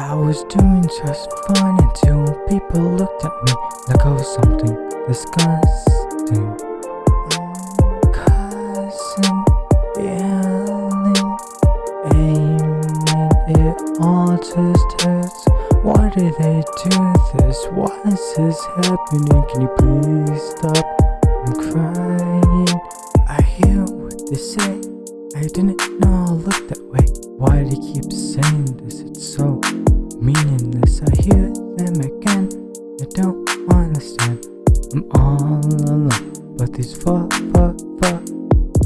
I was doing just fine until people looked at me like I was something disgusting. Cussing, yelling, aiming it all just hurts. Why did they do this? Why is this happening? Can you please stop? I'm crying. I hear what they say. I didn't know I looked that way. Why do they keep saying this? It's so meaningless. I hear them again. I don't understand. I'm all alone, but these fuck, fuck, fuck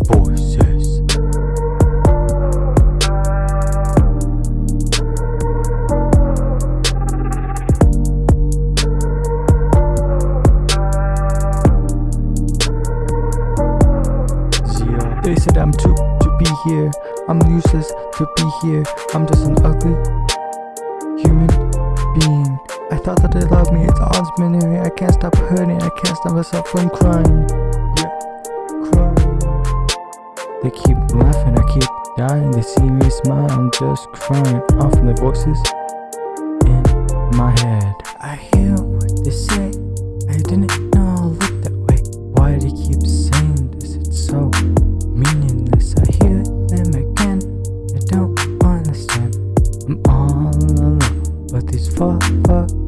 voices. Zero. Uh, they said I'm too to be here. I'm useless to be here. I'm just an ugly human being. I thought that they loved me. It's all memory. I can't stop hurting. I can't stop myself from crying. Yeah, crying. They keep laughing. I keep dying. They see me smile. I'm just crying off from the voices in my head. fuck, fuck.